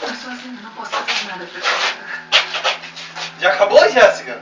Tô sozinho, não posso fazer nada pra você. Já acabou, Jéssica?